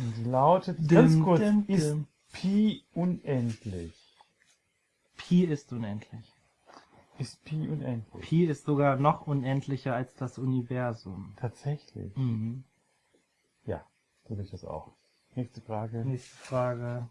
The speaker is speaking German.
Die lautet, Dim, ganz kurz, dim, ist dim. Pi unendlich? Pi ist unendlich. Ist Pi unendlich? Pi ist sogar noch unendlicher als das Universum. Tatsächlich? Mhm. Ja, so sehe ich das auch. Nächste Frage. Nächste Frage.